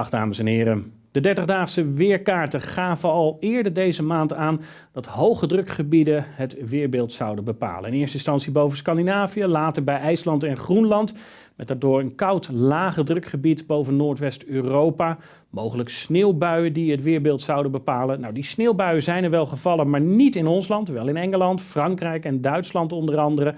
Dag dames en heren. De 30-daagse weerkaarten gaven al eerder deze maand aan dat hoge drukgebieden het weerbeeld zouden bepalen. In eerste instantie boven Scandinavië, later bij IJsland en Groenland. Met daardoor een koud lage drukgebied boven Noordwest-Europa. Mogelijk sneeuwbuien die het weerbeeld zouden bepalen. Nou, die sneeuwbuien zijn er wel gevallen, maar niet in ons land. Wel in Engeland, Frankrijk en Duitsland onder andere.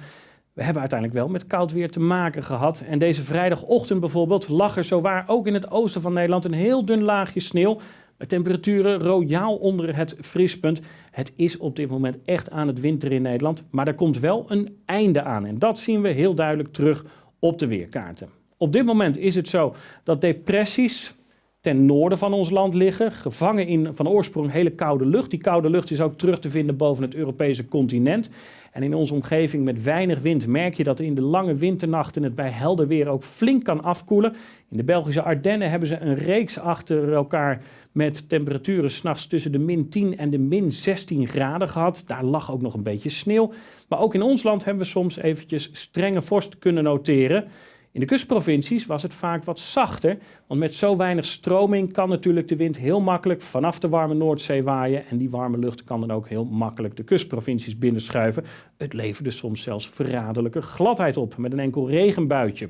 We hebben uiteindelijk wel met koud weer te maken gehad. En deze vrijdagochtend bijvoorbeeld lag er zowaar ook in het oosten van Nederland een heel dun laagje sneeuw. Met temperaturen royaal onder het vriespunt. Het is op dit moment echt aan het winter in Nederland. Maar er komt wel een einde aan. En dat zien we heel duidelijk terug op de weerkaarten. Op dit moment is het zo dat depressies ten noorden van ons land liggen, gevangen in van oorsprong hele koude lucht. Die koude lucht is ook terug te vinden boven het Europese continent. En in onze omgeving met weinig wind merk je dat in de lange winternachten het bij helder weer ook flink kan afkoelen. In de Belgische Ardennen hebben ze een reeks achter elkaar met temperaturen s'nachts tussen de min 10 en de min 16 graden gehad. Daar lag ook nog een beetje sneeuw. Maar ook in ons land hebben we soms eventjes strenge vorst kunnen noteren. In de kustprovincies was het vaak wat zachter, want met zo weinig stroming kan natuurlijk de wind heel makkelijk vanaf de warme Noordzee waaien en die warme lucht kan dan ook heel makkelijk de kustprovincies binnenschuiven. Het leverde soms zelfs verraderlijke gladheid op met een enkel regenbuitje.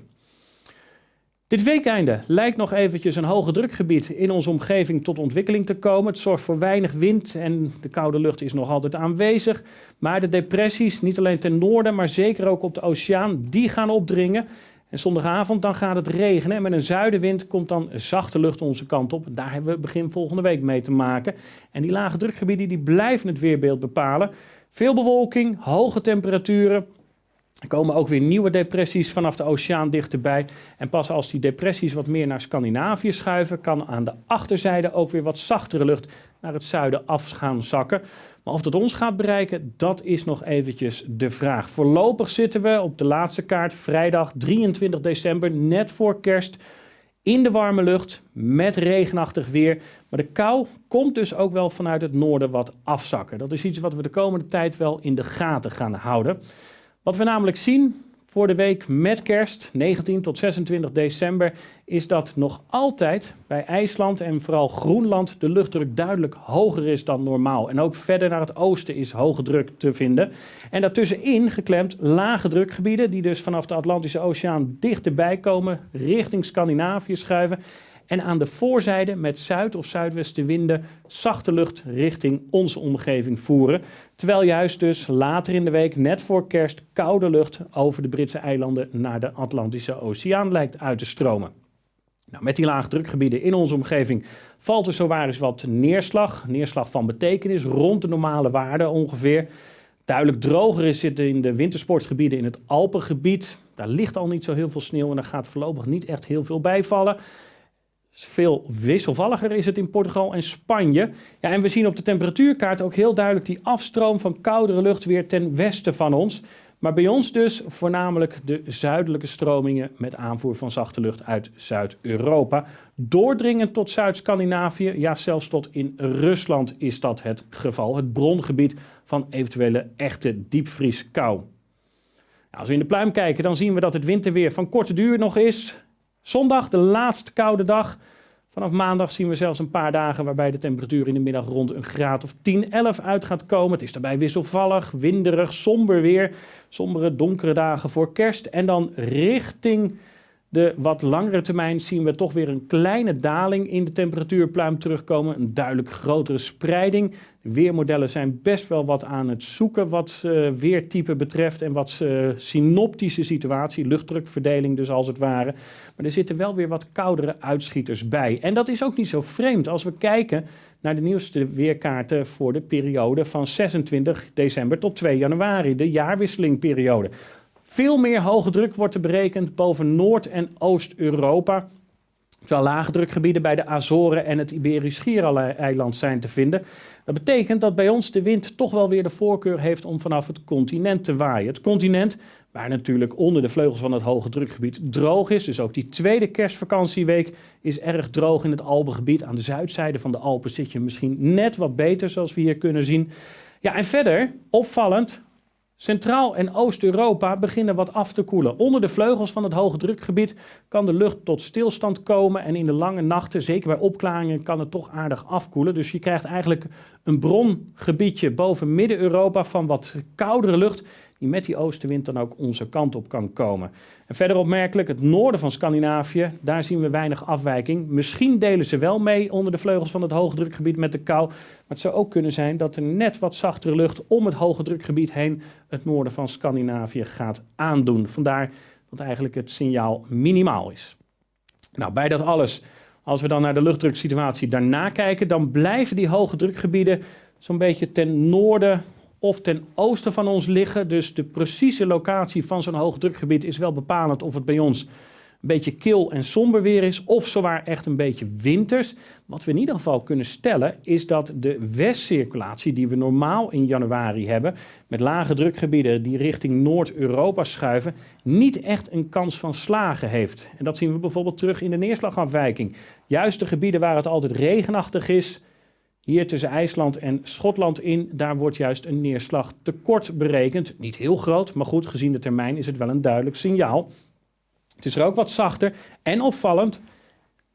Dit weekeinde lijkt nog eventjes een hoge drukgebied in onze omgeving tot ontwikkeling te komen. Het zorgt voor weinig wind en de koude lucht is nog altijd aanwezig. Maar de depressies, niet alleen ten noorden, maar zeker ook op de oceaan, die gaan opdringen. En zondagavond dan gaat het regenen en met een zuidenwind komt dan zachte lucht onze kant op. Daar hebben we begin volgende week mee te maken. En die lage drukgebieden die blijven het weerbeeld bepalen. Veel bewolking, hoge temperaturen. Er komen ook weer nieuwe depressies vanaf de oceaan dichterbij. En pas als die depressies wat meer naar Scandinavië schuiven, kan aan de achterzijde ook weer wat zachtere lucht naar het zuiden af gaan zakken. Maar of dat ons gaat bereiken, dat is nog eventjes de vraag. Voorlopig zitten we op de laatste kaart, vrijdag 23 december, net voor kerst, in de warme lucht met regenachtig weer. Maar de kou komt dus ook wel vanuit het noorden wat afzakken. Dat is iets wat we de komende tijd wel in de gaten gaan houden. Wat we namelijk zien, voor de week met kerst, 19 tot 26 december, is dat nog altijd bij IJsland en vooral Groenland de luchtdruk duidelijk hoger is dan normaal. En ook verder naar het oosten is hoge druk te vinden. En daartussenin geklemd lage drukgebieden, die dus vanaf de Atlantische Oceaan dichterbij komen, richting Scandinavië schuiven en aan de voorzijde met zuid- of zuidwestenwinden zachte lucht richting onze omgeving voeren. Terwijl juist dus later in de week, net voor kerst, koude lucht over de Britse eilanden naar de Atlantische Oceaan lijkt uit te stromen. Nou, met die laagdrukgebieden in onze omgeving valt er zowaar eens wat neerslag. Neerslag van betekenis, rond de normale waarde ongeveer. Duidelijk droger is het in de wintersportgebieden in het Alpengebied. Daar ligt al niet zo heel veel sneeuw en daar gaat voorlopig niet echt heel veel bijvallen. Veel wisselvalliger is het in Portugal en Spanje. Ja, en we zien op de temperatuurkaart ook heel duidelijk die afstroom van koudere lucht weer ten westen van ons. Maar bij ons dus voornamelijk de zuidelijke stromingen met aanvoer van zachte lucht uit Zuid-Europa. Doordringend tot Zuid-Scandinavië, ja zelfs tot in Rusland is dat het geval. Het brongebied van eventuele echte diepvrieskou. Als we in de pluim kijken, dan zien we dat het winterweer van korte duur nog is. Zondag, de laatste koude dag. Vanaf maandag zien we zelfs een paar dagen waarbij de temperatuur in de middag rond een graad of 10, 11 uit gaat komen. Het is daarbij wisselvallig, winderig, somber weer. Sombere, donkere dagen voor kerst. En dan richting de wat langere termijn zien we toch weer een kleine daling in de temperatuurpluim terugkomen. Een duidelijk grotere spreiding. De weermodellen zijn best wel wat aan het zoeken wat uh, weertype betreft en wat uh, synoptische situatie, luchtdrukverdeling dus als het ware. Maar er zitten wel weer wat koudere uitschieters bij. En dat is ook niet zo vreemd als we kijken naar de nieuwste weerkaarten voor de periode van 26 december tot 2 januari, de jaarwisselingperiode. Veel meer hoge druk wordt er berekend boven Noord- en Oost-Europa. Terwijl lage drukgebieden bij de Azoren en het Iberisch Schiereiland zijn te vinden. Dat betekent dat bij ons de wind toch wel weer de voorkeur heeft om vanaf het continent te waaien. Het continent, waar natuurlijk onder de vleugels van het hoge drukgebied droog is. Dus ook die tweede kerstvakantieweek is erg droog in het Alpengebied. Aan de zuidzijde van de Alpen zit je misschien net wat beter, zoals we hier kunnen zien. Ja, en verder, opvallend, Centraal- en Oost-Europa beginnen wat af te koelen. Onder de vleugels van het hoge drukgebied kan de lucht tot stilstand komen en in de lange nachten, zeker bij opklaringen, kan het toch aardig afkoelen. Dus je krijgt eigenlijk een brongebiedje boven Midden-Europa van wat koudere lucht die met die oostenwind dan ook onze kant op kan komen. En verder opmerkelijk, het noorden van Scandinavië, daar zien we weinig afwijking. Misschien delen ze wel mee onder de vleugels van het hoge drukgebied met de kou. Maar het zou ook kunnen zijn dat er net wat zachtere lucht om het hoge drukgebied heen het noorden van Scandinavië gaat aandoen. Vandaar dat eigenlijk het signaal minimaal is. Nou, bij dat alles, als we dan naar de luchtdruksituatie daarna kijken, dan blijven die hoge drukgebieden zo'n beetje ten noorden of ten oosten van ons liggen. Dus de precieze locatie van zo'n hoogdrukgebied is wel bepalend of het bij ons een beetje kil en somber weer is, of zowaar echt een beetje winters. Wat we in ieder geval kunnen stellen, is dat de westcirculatie die we normaal in januari hebben, met lage drukgebieden die richting Noord-Europa schuiven, niet echt een kans van slagen heeft. En dat zien we bijvoorbeeld terug in de neerslagafwijking. Juist de gebieden waar het altijd regenachtig is, hier tussen IJsland en Schotland in, daar wordt juist een neerslagtekort berekend. Niet heel groot, maar goed, gezien de termijn is het wel een duidelijk signaal. Het is er ook wat zachter en opvallend.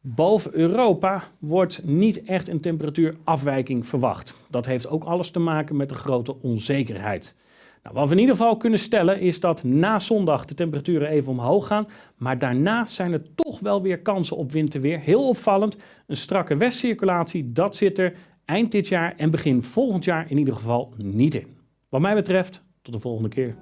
Boven Europa wordt niet echt een temperatuurafwijking verwacht. Dat heeft ook alles te maken met de grote onzekerheid. Nou, wat we in ieder geval kunnen stellen is dat na zondag de temperaturen even omhoog gaan. Maar daarna zijn er toch wel weer kansen op winterweer. Heel opvallend, een strakke westcirculatie, dat zit er eind dit jaar en begin volgend jaar in ieder geval niet in. Wat mij betreft, tot de volgende keer.